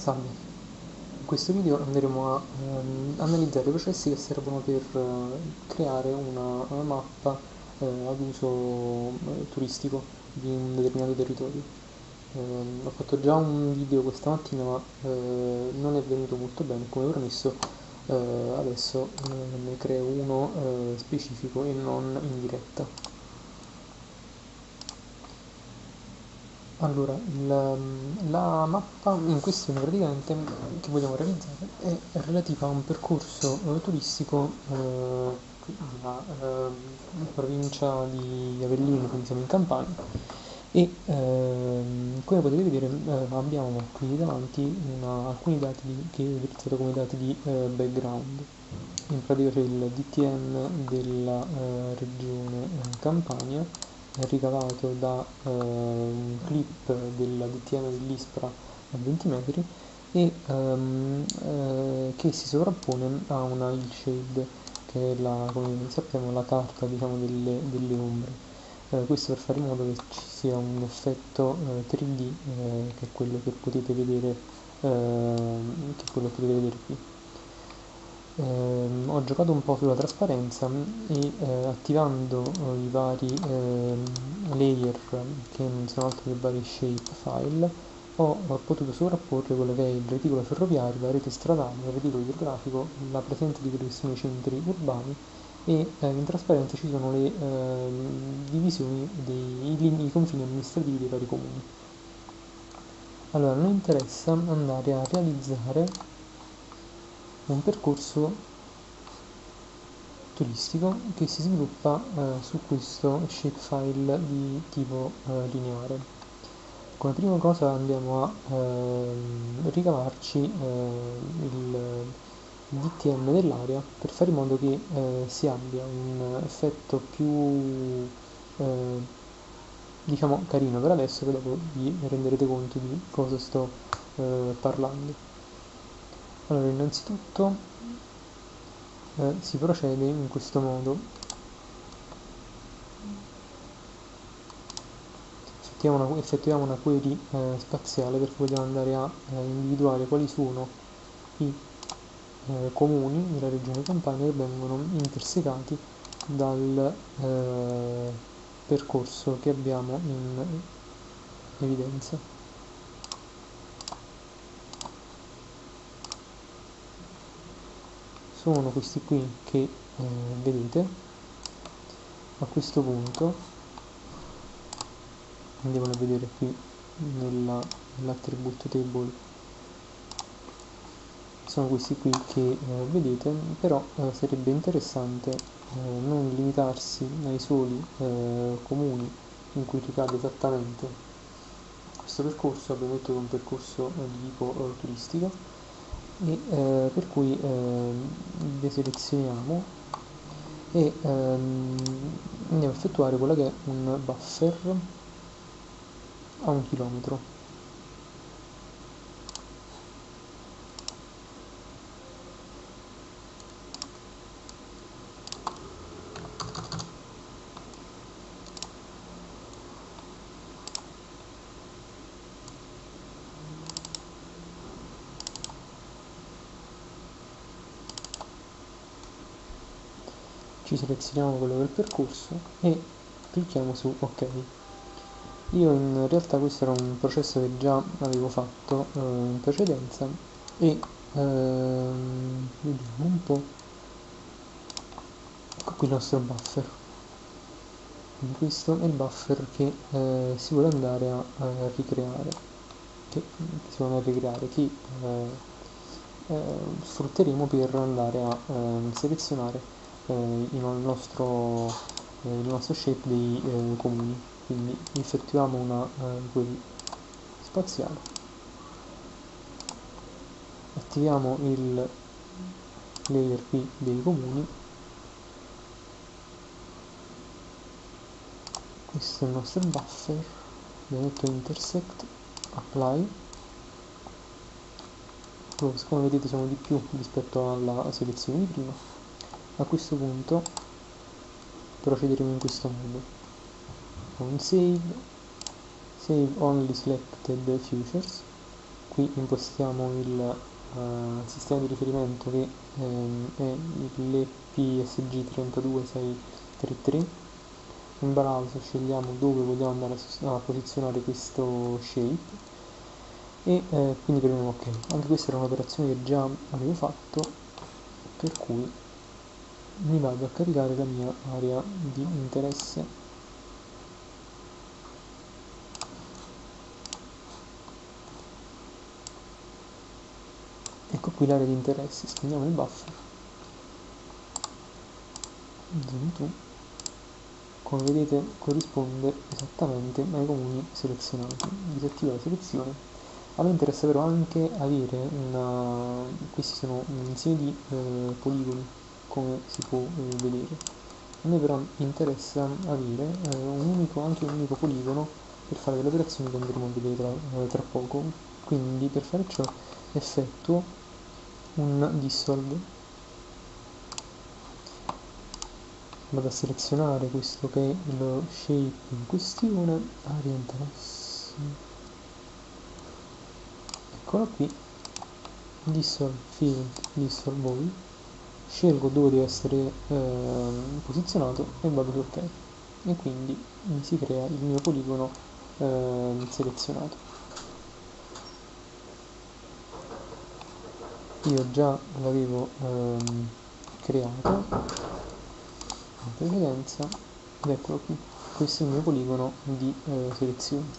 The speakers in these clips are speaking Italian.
Salve, in questo video andremo a ehm, analizzare i processi che servono per eh, creare una, una mappa eh, ad uso eh, turistico di un determinato territorio. Ehm, ho fatto già un video questa mattina ma eh, non è venuto molto bene, come promesso eh, adesso eh, ne creo uno specifico e non in diretta. Allora, la, la, mappa in questione praticamente che vogliamo realizzare è relativa a un percorso eh, turistico eh, nella eh, provincia di Avellino, quindi siamo in Campania, e ehm, come potete vedere eh, abbiamo qui davanti una, alcuni dati di, che ho utilizzato come dati di eh, background. In pratica c'è il DTN della regione Campania ricavato da eh, un clip della DTM dell'ISPRA a 20 metri e um, eh, che si sovrappone a una hillshade che è la, come sappiamo la carta diciamo, delle, delle ombre. Eh, questo per fare in modo che ci sia un effetto 3D eh, eh, che è quello che potete vedere ehm, che quello che potete vedere qui eh, ho giocato un po' sulla trasparenza e eh, attivando eh, i vari ehm, layer che non sono altro che vari shape file ho, ho potuto sovrapporre quello che è il reticolo ferroviario, la rete stradale, il reticolo idrografico, la presenza di quelli che sono i centri urbani e eh, in trasparenza ci sono le eh, divisioni dei i, i confini amministrativi dei vari comuni. Allora, noi interessa andare a realizzare un percorso turistico che si sviluppa eh, su questo shapefile di tipo eh, lineare. Come prima cosa andiamo a eh, ricavarci eh, il DTM dell'area per fare in modo che eh, si abbia un effetto più eh, diciamo carino per adesso che dopo vi renderete conto di cosa sto parlando. Allora, innanzitutto eh, si procede in questo modo. Effettuiamo una, effettuiamo una query eh, spaziale perché vogliamo andare a eh, individuare quali sono i eh, comuni della regione Campania che vengono intersecati dal eh, percorso che abbiamo in evidenza. Sono questi qui che eh, vedete a questo punto andiamo a vedere qui nell'attribute nell table. Sono questi qui che eh, vedete però eh, sarebbe interessante eh, non limitarsi ai soli eh, comuni in cui ricade esattamente. Questo percorso abbiamo detto che è un percorso eh, di tipo turistico e eh, per cui eh, deselezioniamo e ehm, andiamo a effettuare quello che è un buffer a un chilometro ci selezioniamo quello del percorso e clicchiamo su ok. Io in realtà questo era un processo che già avevo fatto eh, in precedenza e ehm, vediamo un po' ecco qui il nostro buffer. Questo è il buffer che eh, si vuole andare a, a ricreare che, che, si vuole ricreare che eh, eh, sfrutteremo per andare a ehm, selezionare il, nostro, eh, il nostro shape dei eh, comuni. Quindi effettuiamo una query spaziale. Attiviamo il layer qui dei comuni. Questo è il nostro buffer. Abbiamo detto intersect apply. Come vedete sono di più rispetto alla selezione di prima a questo punto procederemo in questo modo. On save save only selected futures. Qui impostiamo il uh, sistema di riferimento che um, è l'EPSG32633 in browser scegliamo dove vogliamo andare a, posizionare questo shape. E eh, quindi premiamo ok. Anche questa era un'operazione che già avevo fatto per cui mi vado a caricare la mia area di interesse. Ecco qui l'area di interesse. Spegniamo il buffer. Zoom to come vedete corrisponde esattamente ai comuni selezionati. Disattiva la selezione. A me interessa però anche avere una questi sono un insieme di eh, poligoni come si può eh, vedere. A me però interessa avere eh, un unico, anche un unico poligono per fare delle operazioni che andremo a vedere tra, eh, tra poco. Quindi per fare ciò effettuo un dissolve. Vado a selezionare questo che è lo shape in questione. Area interesse eccolo qui. Dissolve field dissolve all scelgo dove deve essere eh, posizionato e vado su ok e quindi mi si crea il mio poligono eh, selezionato. Io già l'avevo ehm, creato. In precedenza ed eccolo qui questo è il mio poligono di eh, selezione.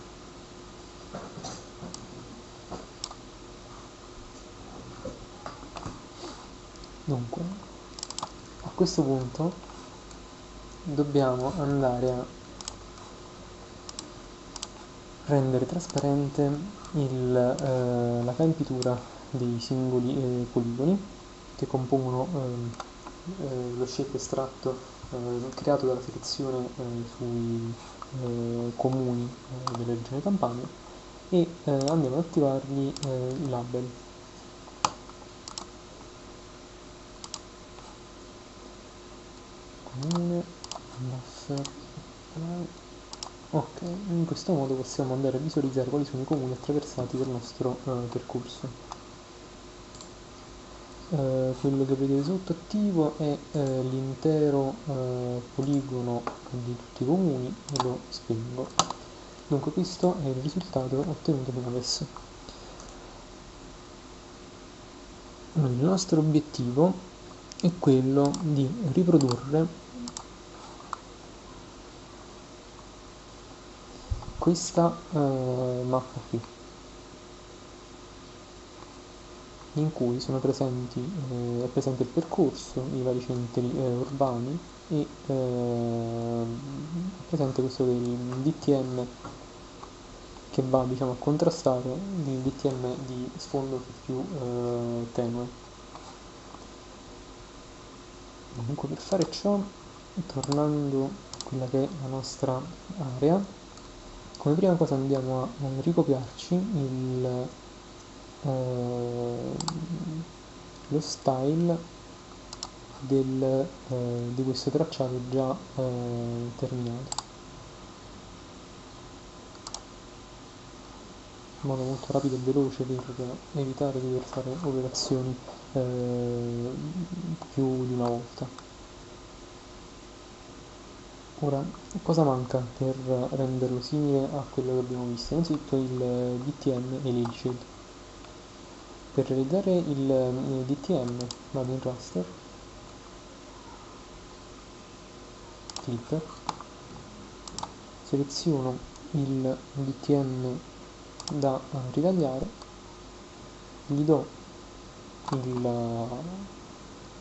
Dunque questo punto dobbiamo andare a rendere trasparente il, eh, la campitura dei singoli eh, poligoni che compongono eh, eh lo shape estratto eh, creato dalla selezione eh, sui comuni della regione Campania e andiamo ad attivargli i label comune buffer ok in questo modo possiamo andare a visualizzare quali sono i comuni attraversati dal nostro uh, percorso. Uh, quello che vedete sotto attivo è uh, l'intero poligono di tutti i comuni e lo spengo. Dunque questo è il risultato ottenuto fino adesso. Il nostro obiettivo è quello di riprodurre questa eh, mappa qui in cui sono presenti, eh, è presente il percorso, i vari centri eh, urbani e eh, è presente questo del DTM che va diciamo, a contrastare il DTM di sfondo più eh, tenue. Comunque per fare ciò, tornando a quella che è la nostra area, come prima cosa andiamo a ricopiarci il, eh, lo style del, eh, di questo tracciato già eh, terminato in modo molto rapido e veloce per evitare di dover fare operazioni eh, più di una volta Ora, cosa manca per renderlo simile a quello che abbiamo visto? Innanzitutto il DTM e l'Ilshade. Per realizzare il DTM vado in raster, clipper, seleziono il DTM da ritagliare, gli do il,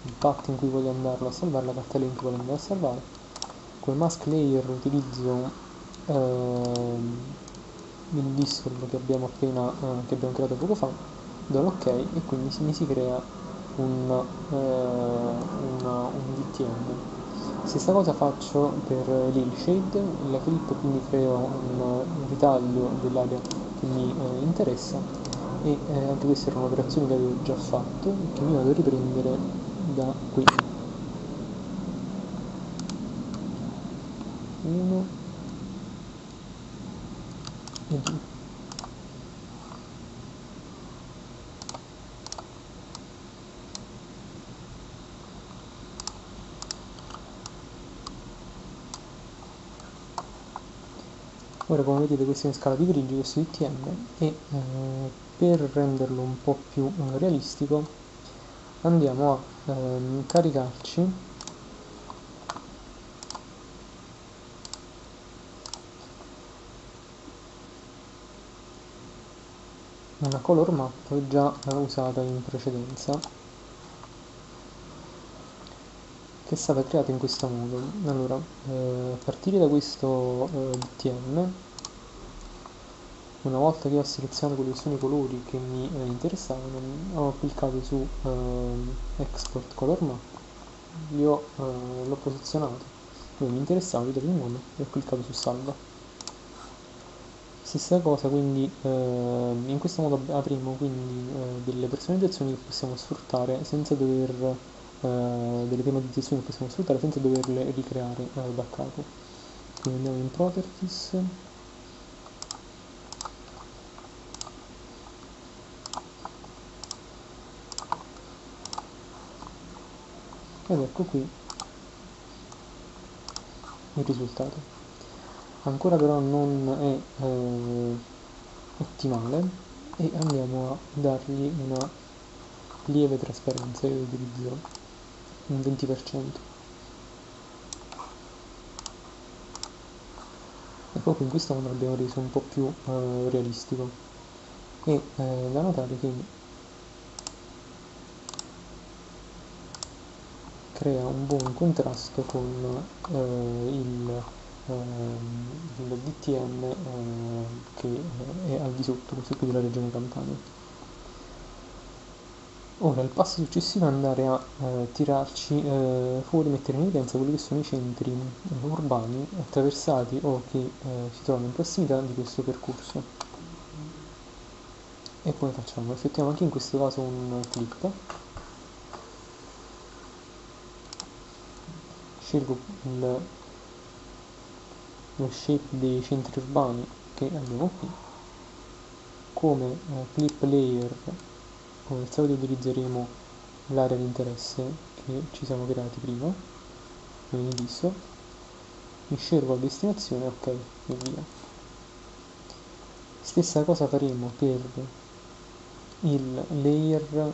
il path in cui voglio andarlo a salvare, la cartella in cui voglio andare a salvare, come mask layer utilizzo ehm, il dissolve che abbiamo appena eh, che abbiamo creato poco fa do l'ok e quindi mi si crea un, eh, una, un DTM stessa cosa faccio per l'hillshade la clip quindi creo un, un ritaglio dell'area che mi eh, interessa. E eh, anche questa era un'operazione che avevo già fatto che mi vado a riprendere da qui. 1 e 2 ora come vedete questo è in scala di grigi questo DTM e eh, per renderlo un po' più eh, realistico andiamo a ehm, caricarci una color map già usata in precedenza che è stata creata in questo modo. Allora eh, a partire da questo eh, DTM una volta che ho selezionato quelli che sono i colori che mi eh, interessavano ho cliccato su eh, export color map. Li ho, eh, l'ho posizionato. Dove mi interessava, gli il nome e ho cliccato su salva. Stessa cosa quindi eh, in questo modo avremo quindi eh, delle personalizzazioni che possiamo sfruttare senza dover delle tematizzazioni che possiamo sfruttare senza doverle ricreare eh, da capo. Quindi andiamo in properties. Ed ecco qui il risultato. Ancora però non è eh, ottimale e andiamo a dargli una lieve trasparenza io utilizzo un 20% e proprio in questo modo l'abbiamo reso un po' più eh, realistico e eh, da notare che crea un buon contrasto con eh, il Ehm, il DTM ehm, che è al di sotto, questo qui della regione Campania. Ora il passo successivo è andare a eh, tirarci eh, fuori, mettere in evidenza quelli che sono i centri eh, urbani attraversati o che eh, si trovano in prossimità di questo percorso. E poi facciamo, effettuiamo anche in questo caso un clip. Scelgo il lo shape dei centri urbani che abbiamo qui come eh, clip layer come al solito utilizzeremo l'area di interesse che ci siamo creati prima. Quindi visto mi scelgo la destinazione ok e via. Stessa cosa faremo per il layer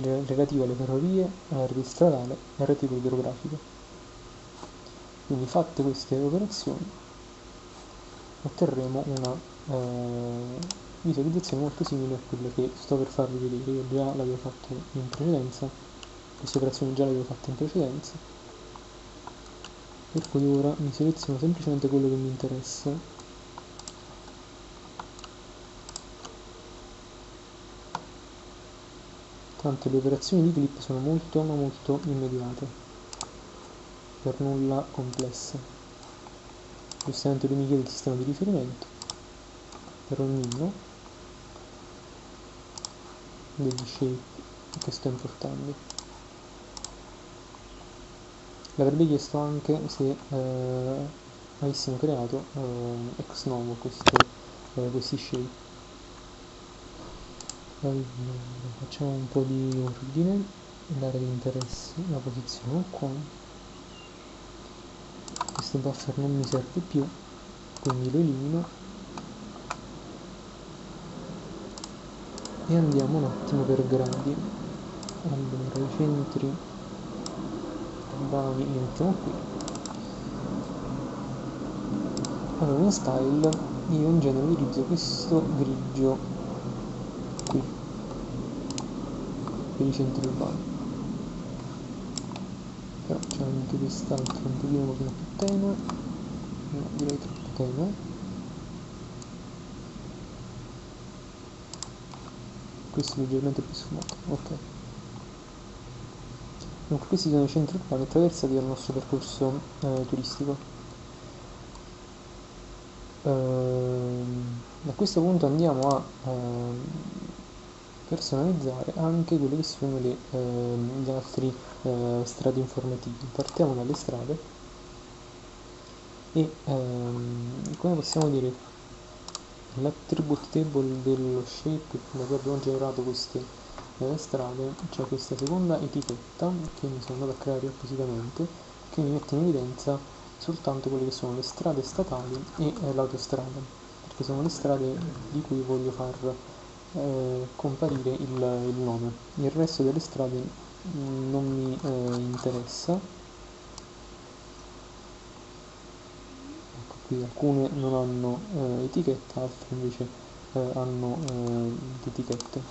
relativo alle ferrovie, alla rete stradale e al reticolo idrografico. Quindi fatte queste operazioni otterremo una eh, visualizzazione molto simile a quella che sto per farvi vedere io già l'avevo fatto in precedenza queste operazioni già le avevo fatte in precedenza. Per cui ora mi seleziono semplicemente quello che mi interessa. Tanto le operazioni di clip sono molto ma molto immediate. Per nulla complesse. Giustamente lui mi chiede il sistema di riferimento. Per ognuno degli shape che sto importando. L'avrebbe chiesto anche se eh, avessimo creato eh, ex novo questo, eh, questi shape. Allora, facciamo un po' di ordine, l'area di interesse la posizione qua questo buffer non mi serve più quindi lo elimino e andiamo un attimo per gradi allora i centri urbani li mettiamo qui. Allora in style io in genere utilizzo questo grigio qui per i centri urbani però c'è anche quest'altro un pochino più tenue no, direi troppo tenue questo è leggermente più sfumato ok dunque questi sono i centri urbani attraversati dal nostro percorso eh, turistico ehm, a questo punto andiamo a ehm, personalizzare anche quelle che sono le, eh, gli altri eh, strade informativi. Partiamo dalle strade e ehm, come possiamo dire l'attribute table dello shape da cui abbiamo generato queste eh, strade c'è questa seconda etichetta che mi sono andato a creare appositamente che mi mette in evidenza soltanto quelle che sono le strade statali e eh, l'autostrada, perché sono le strade di cui voglio far eh, comparire il, il, nome. Il resto delle strade mm, non mi eh, interessa. Qui alcune non hanno eh, etichetta, altre invece eh, hanno le etichette.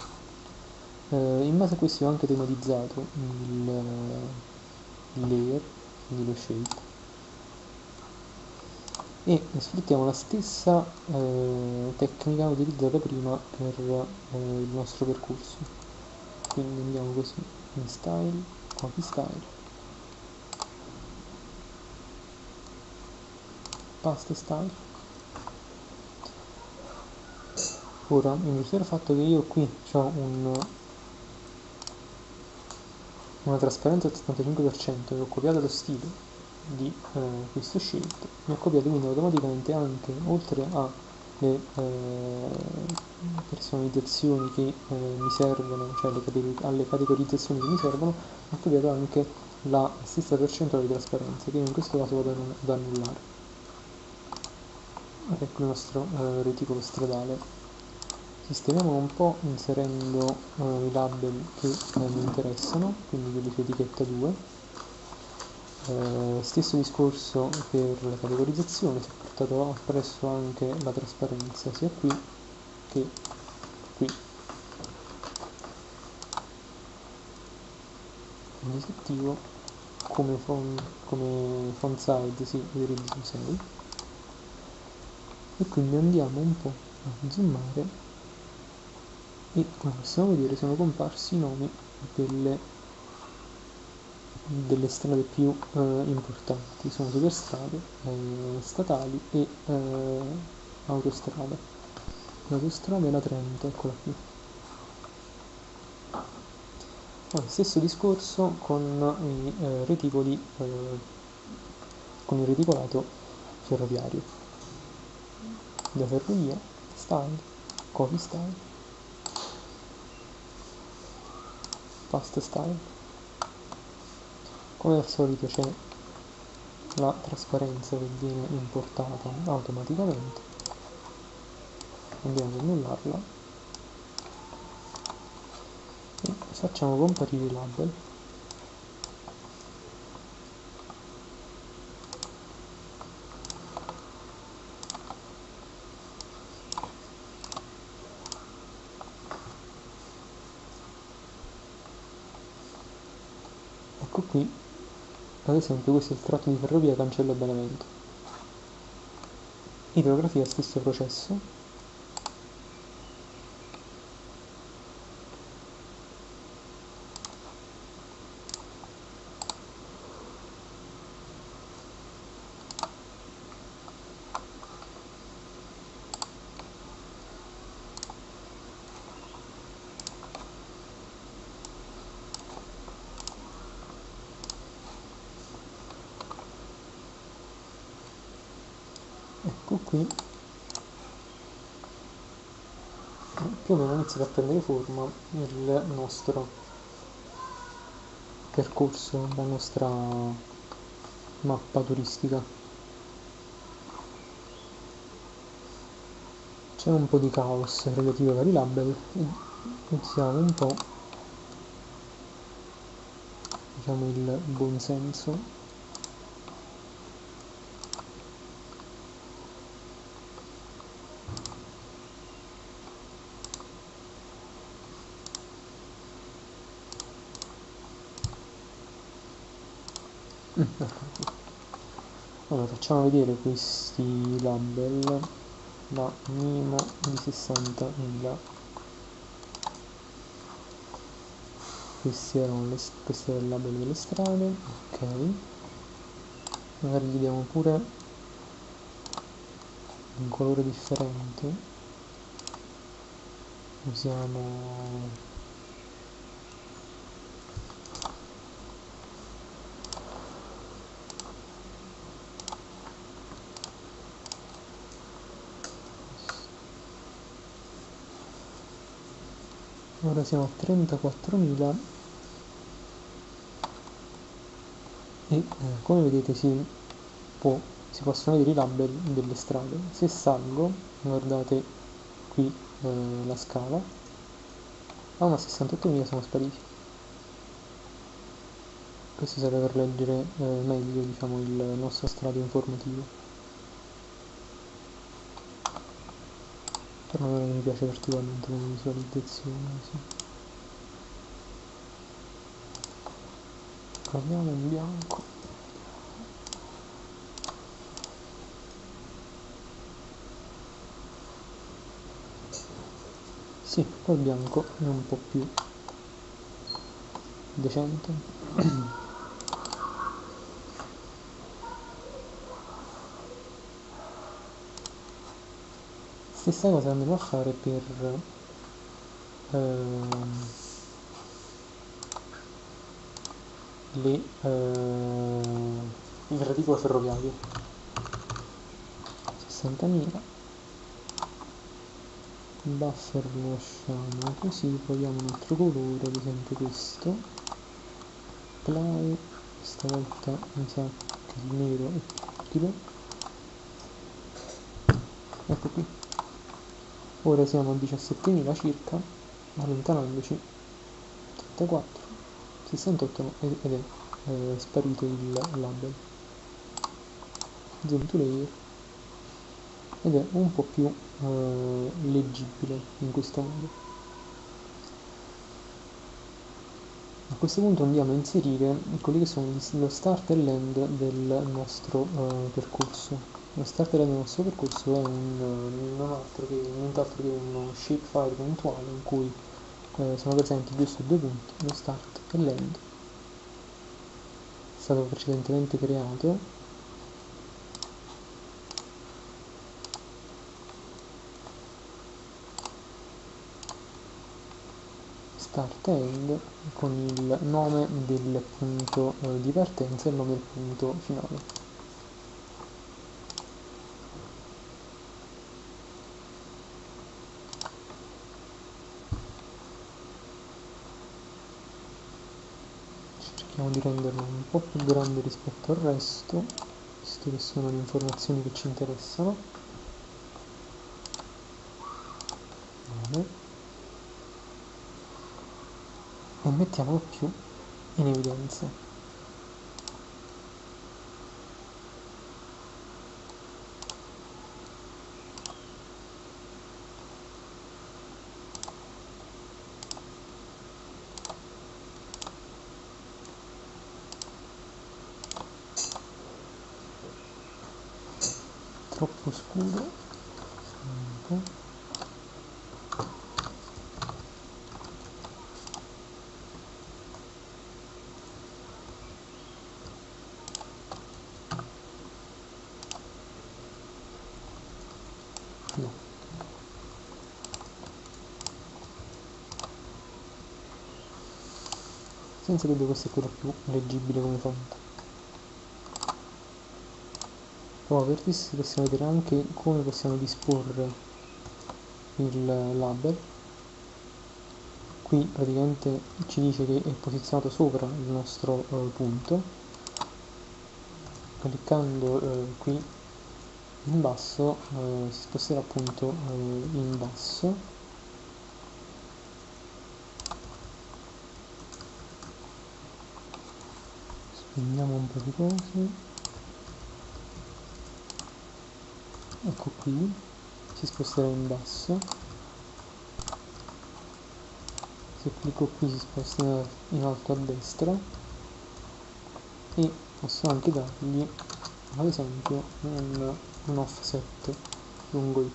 in base a questo ho anche tematizzato il, il layer, quindi lo shape. E sfruttiamo la stessa eh, tecnica utilizzata prima per eh, il nostro percorso. Quindi andiamo così in style copy style paste style ora in virtù del fatto che io qui ho un, una trasparenza del 75% e ho copiato lo stile di eh, questo scelto mi ha copiato quindi automaticamente anche oltre alle eh, personalizzazioni che eh, mi servono cioè categori alle categorizzazioni che mi servono ha copiato anche la stessa percentuale di trasparenza che in questo caso vado ad annullare ecco il nostro eh, reticolo stradale. Sistemiamolo un po' inserendo eh, i label che eh, mi interessano quindi quelli su etichetta 2 eh, stesso discorso per la categorizzazione, si è portato appresso anche la trasparenza sia qui che qui. Quindi se attivo come, font, size si utilizzo 6 e quindi andiamo un po' a zoomare e come possiamo vedere sono comparsi i nomi delle delle strade più eh, importanti, sono superstrade, eh, statali e eh, autostrade. L'autostrada è la 30, eccola qui. Allora, stesso discorso con i eh, reticoli, eh, con il reticolato ferroviario. Da ferrovia, style, copy style, fast style come al solito c'è la trasparenza che viene importata automaticamente. Andiamo ad annullarla. E facciamo comparire i label ecco qui ad esempio questo è il tratto di ferrovia Cancello Benevento. Idrografia stesso processo. Ecco qui. Più o meno inizia a prendere forma il nostro percorso, la nostra mappa turistica. C'è un po' di caos relativo ai vari label. E usiamo un po' diciamo il buon senso allora facciamo vedere questi label da minimo di 60.000 questi erano le, questo era il label delle strade ok. Magari gli diamo pure un colore differente. Usiamo ora siamo a 34.000 e eh, come vedete si può, si possono vedere i label delle strade. Se salgo, guardate qui eh, la scala, a una 68.000 sono spariti. Questo serve per leggere eh, meglio diciamo, il nostro strato informativo. Però non mi piace particolarmente come visualizzazione. Sì. Proviamo in bianco. Sì, col bianco è un po' più decente. Stessa cosa andremo a fare per ehm, le, ehm, il reticolo ferroviario. 60.000 buffer lo lasciamo così proviamo un altro colore ad esempio questo. Apply stavolta mi sa che il nero è utile ecco qui ora siamo a 17.000 circa allontanandoci 34 68 ed è eh, sparito il label zoom to layer ed è un po' più eh, leggibile in questo modo. A questo punto andiamo a inserire quelli che sono lo start e l'end del nostro eh, percorso. Lo start l'end del nostro percorso è un, non altro che, nient'altro che uno shapefile puntuale in cui eh, sono presenti giusto due punti, lo start e l'end. È stato precedentemente creato start end con il nome del punto eh, di partenza e il nome del punto finale. Cerchiamo di renderlo un po' più grande rispetto al resto, visto che sono le informazioni che ci interessano. Bene. e mettiamolo più in evidenza. Troppo scuro. Un po'. Senza dubbio questo è quello più leggibile come font poi per questo possiamo vedere anche come possiamo disporre il label qui praticamente ci dice che è posizionato sopra il nostro eh, punto. Cliccando eh, qui in basso eh, si sposterà appunto eh, in basso prendiamo un po' di cose. Ecco qui. Si sposterà in basso. Se clicco qui si sposta in alto a destra. E posso anche dargli ad esempio un, un offset lungo y.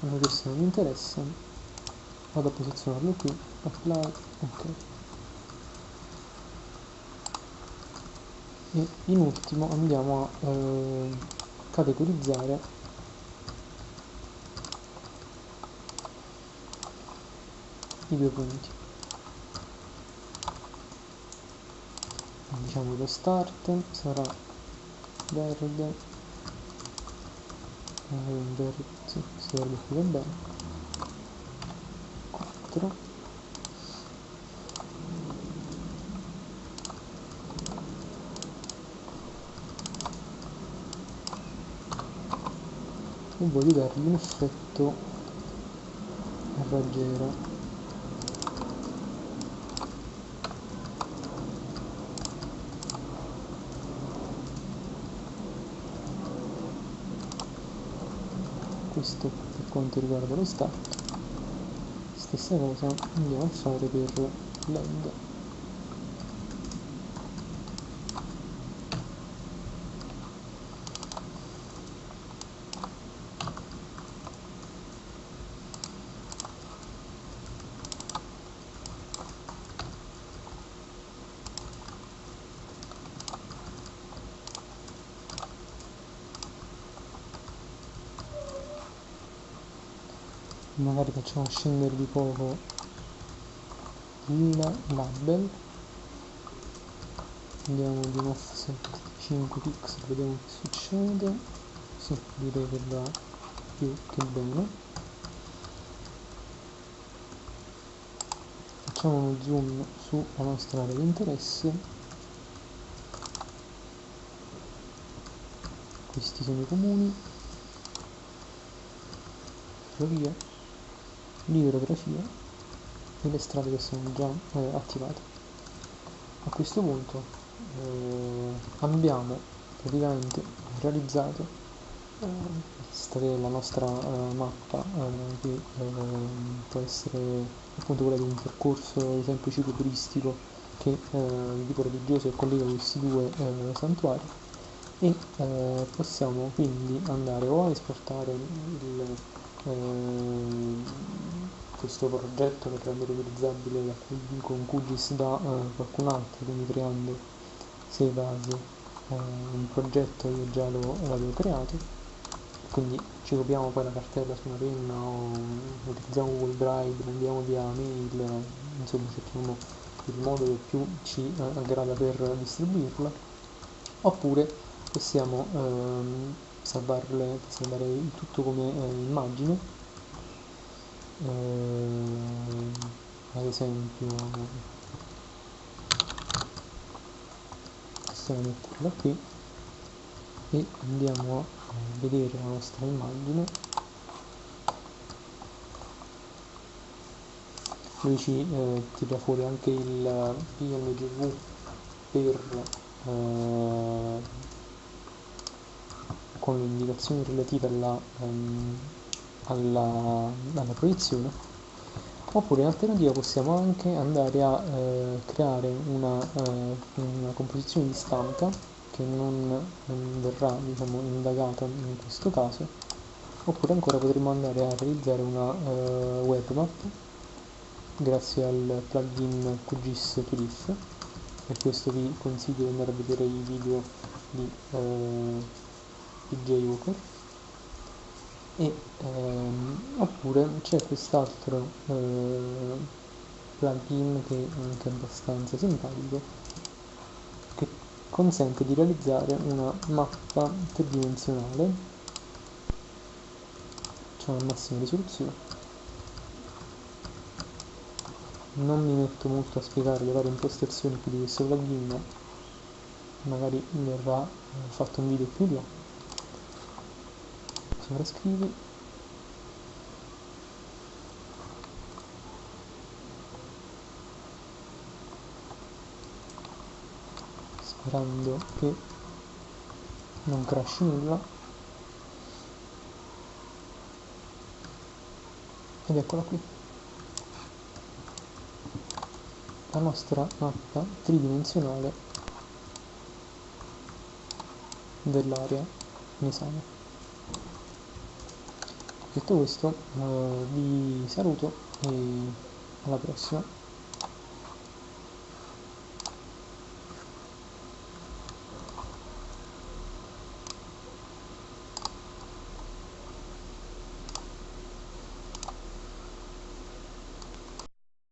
A me questo non mi interessa. Vado a posizionarlo qui. Apply ok e in ultimo andiamo a eh, categorizzare i due punti. Diciamo lo start sarà verde eh, verde qui va bene. 4 e voglio dargli un effetto raggiera questo per quanto riguarda lo start stessa cosa andiamo a fare per l'end magari facciamo scendere di poco il label. Andiamo di offset 5 pixel vediamo che succede. Sì, direi che va più che bene. Facciamo uno zoom sulla nostra area di interesse. Questi sono i comuni. Via l'idrografia e le strade che sono già eh, attivate. A questo punto eh, abbiamo praticamente realizzato eh, questa che è la nostra eh, mappa eh, che eh, può essere appunto quella di un percorso ad esempio cicloturistico che di tipo religioso collega questi due santuari e possiamo quindi andare o a esportare il questo progetto che rendere utilizzabile da, con QGIS da uh, qualcun altro, quindi creando save as uh, un progetto io già lo, l'avevo creato, quindi ci copiamo poi la cartella su una penna o utilizziamo Google Drive, mandiamo via mail, insomma cerchiamo il modo che più ci uh, aggrada per distribuirla, oppure possiamo ehm, salvarle, salvare tutto come eh, immagine eh, ad esempio possiamo metterla qui e andiamo a vedere la nostra immagine. Lui ci eh, tira fuori anche il PNGV per eh, con le indicazioni relative alla, um, alla, alla, proiezione oppure in alternativa possiamo anche andare a eh, creare una, eh, una, composizione di stampa che non, non verrà diciamo, indagata in questo caso. Oppure ancora potremo andare a realizzare una uh, webmap grazie al plugin QGIS 2 per questo vi consiglio di andare a vedere i video di uh, PJ Walker e ehm, oppure c'è quest'altro eh, plugin che è anche abbastanza simpatico che consente di realizzare una mappa tridimensionale. Cioè a massima risoluzione. Non mi metto molto a spiegare le varie impostazioni qui di questo plugin magari verrà fatto un video più là sovrascrivi sperando che non crashi nulla. Ed eccola qui. La nostra mappa tridimensionale dell'area esame detto questo eh, vi saluto e alla prossima